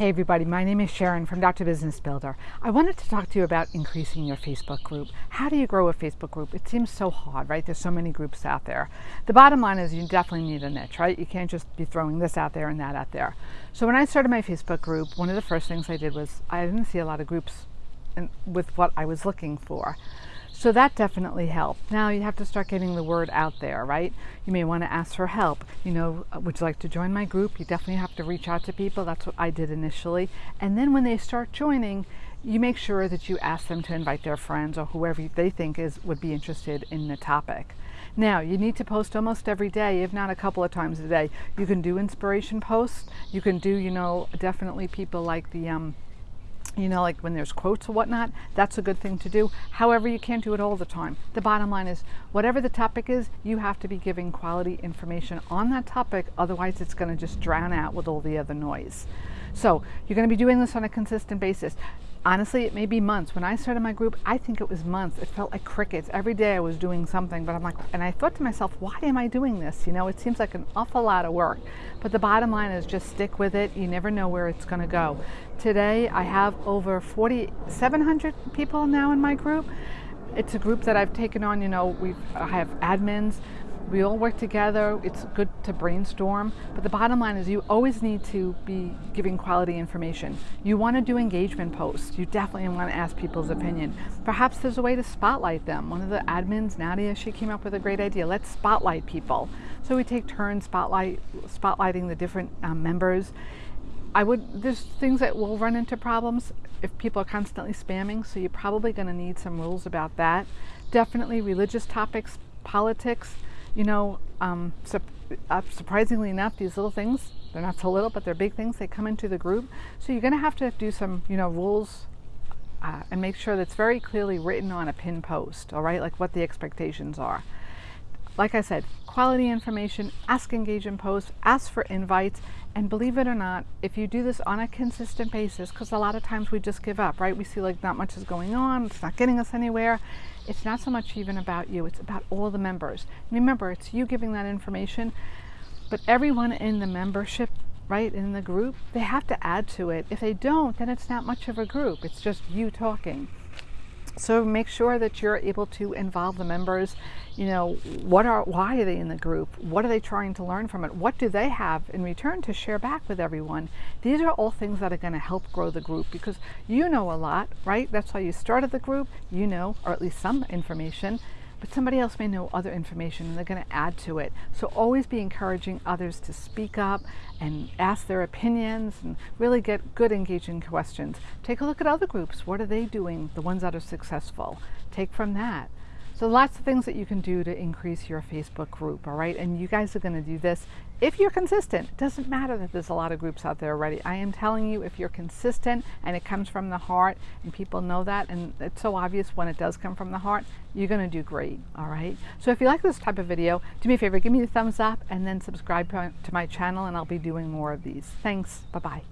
Hey everybody, my name is Sharon from Dr. Business Builder. I wanted to talk to you about increasing your Facebook group. How do you grow a Facebook group? It seems so hard, right? There's so many groups out there. The bottom line is you definitely need a niche, right? You can't just be throwing this out there and that out there. So when I started my Facebook group, one of the first things I did was I didn't see a lot of groups with what I was looking for. So that definitely helped. Now you have to start getting the word out there, right? You may want to ask for help. You know, uh, would you like to join my group? You definitely have to reach out to people. That's what I did initially. And then when they start joining, you make sure that you ask them to invite their friends or whoever they think is would be interested in the topic. Now, you need to post almost every day, if not a couple of times a day. You can do inspiration posts. You can do, you know, definitely people like the um, you know, like when there's quotes or whatnot, that's a good thing to do. However, you can't do it all the time. The bottom line is, whatever the topic is, you have to be giving quality information on that topic, otherwise it's going to just drown out with all the other noise. So you're going to be doing this on a consistent basis. Honestly, it may be months. When I started my group, I think it was months. It felt like crickets. Every day I was doing something, but I'm like, and I thought to myself, why am I doing this? You know, it seems like an awful lot of work. But the bottom line is just stick with it. You never know where it's going to go. Today, I have over 4,700 people now in my group. It's a group that I've taken on, you know, we I have admins, we all work together. It's good to brainstorm. But the bottom line is you always need to be giving quality information. You want to do engagement posts. You definitely want to ask people's opinion. Perhaps there's a way to spotlight them. One of the admins, Nadia, she came up with a great idea. Let's spotlight people. So we take turns spotlight, spotlighting the different um, members. I would, there's things that will run into problems if people are constantly spamming, so you're probably going to need some rules about that. Definitely religious topics, politics, you know, um, su uh, surprisingly enough, these little things, they're not so little, but they're big things, they come into the group. So you're going to have to do some, you know, rules uh, and make sure that's very clearly written on a pin post, all right, like what the expectations are. Like I said, quality information, ask engagement posts, ask for invites, and believe it or not, if you do this on a consistent basis, because a lot of times we just give up, right? We see like not much is going on, it's not getting us anywhere. It's not so much even about you, it's about all the members. Remember, it's you giving that information, but everyone in the membership, right, in the group, they have to add to it. If they don't, then it's not much of a group, it's just you talking. So make sure that you're able to involve the members. You know, what are, why are they in the group? What are they trying to learn from it? What do they have in return to share back with everyone? These are all things that are going to help grow the group because you know a lot, right? That's why you started the group. You know, or at least some information but somebody else may know other information and they're going to add to it. So always be encouraging others to speak up and ask their opinions and really get good engaging questions. Take a look at other groups. What are they doing, the ones that are successful? Take from that. So lots of things that you can do to increase your Facebook group, all right? And you guys are gonna do this if you're consistent. It doesn't matter that there's a lot of groups out there already. I am telling you, if you're consistent and it comes from the heart and people know that, and it's so obvious when it does come from the heart, you're gonna do great, all right? So if you like this type of video, do me a favor, give me a thumbs up and then subscribe to my channel and I'll be doing more of these. Thanks, bye-bye.